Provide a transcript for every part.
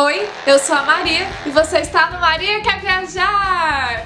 Oi, eu sou a Maria e você está no Maria Quer Viajar!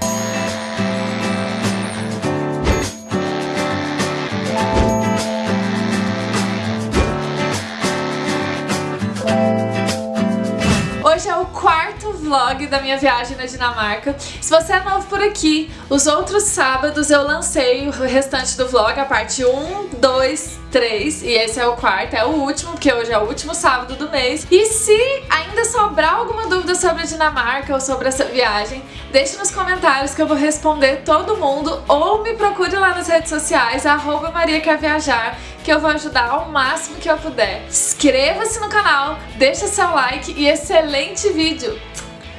Hoje é o quarto vlog da minha viagem na Dinamarca. Se você é novo por aqui, os outros sábados eu lancei o restante do vlog, a parte 1, 2, 3 e esse é o quarto, é o último, porque hoje é o último sábado do mês. E se ainda sobrar alguma dúvida sobre a Dinamarca ou sobre essa viagem, deixe nos comentários que eu vou responder todo mundo ou me procure lá nas redes sociais, arroba Maria Quer Viajar, que eu vou ajudar ao máximo que eu puder. Inscreva-se no canal, deixa seu like e excelente vídeo.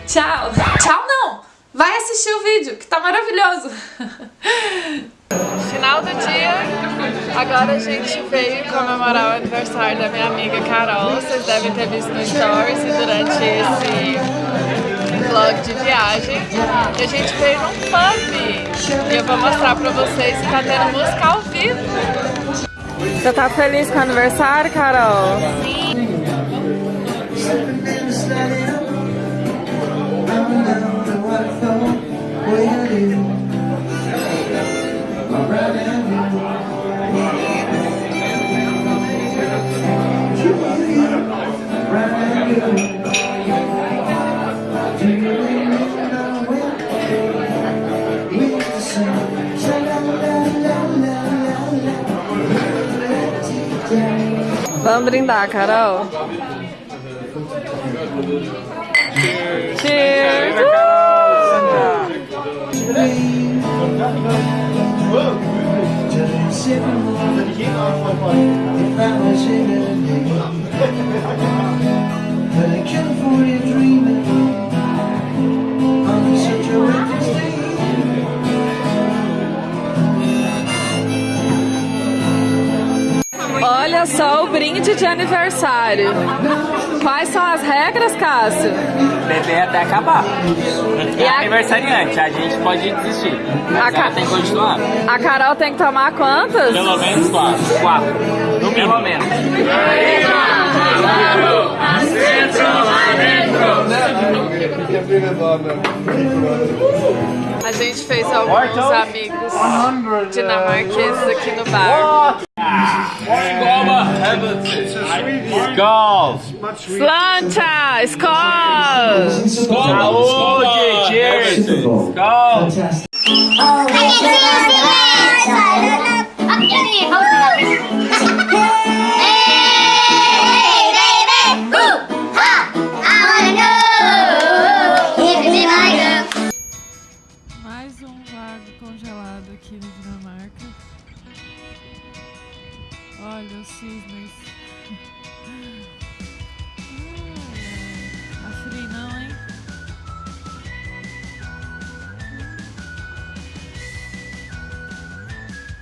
Tchau! Tchau não! Vai assistir o vídeo, que tá maravilhoso! Final do dia, agora a gente veio comemorar o aniversário da minha amiga Carol. Vocês devem ter visto no Stories durante esse vlog de viagem. E a gente veio num pub. E eu vou mostrar pra vocês que tá tendo música ao vivo. Você tá feliz com o aniversário, Carol? Sim. Vamos brindar, Carol. Cheers! Cheers! Brinde de aniversário. Quais são as regras, Cássio? Beber até acabar. E é a... aniversariante, a gente pode desistir. A ca... tem que continuar. A Carol tem que tomar quantas? Pelo menos quatro. Quatro. No Pelo menos. A gente fez alguns amigos dinamarqueses aqui no bar. Skål! Slanta! Skål! Saúde! Cheers! Skål! Mais um lago congelado aqui na Dinamarca. Olha os cisnes. Tá frio não, hein?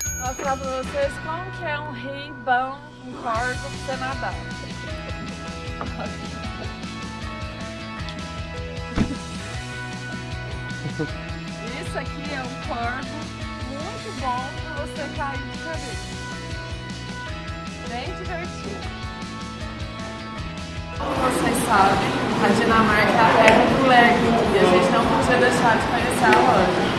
Vou mostrar pra vocês como que é um rio bom, um corvo pra você nadar. Isso aqui é um corvo muito bom pra você cair de cabeça. Divertido. Como vocês sabem, a Dinamarca é do Lego e a gente não podia deixar de conhecer a loja.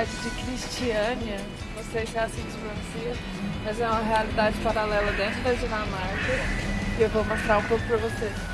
De Cristiânia, não sei se é assim que se pronuncia, mas é uma realidade paralela dentro da Dinamarca e eu vou mostrar um pouco pra vocês.